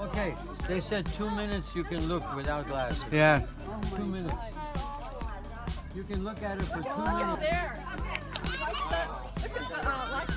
Okay, they said two minutes you can look without glasses. Yeah. Two minutes. You can look at it for two minutes. there! Look at the uh,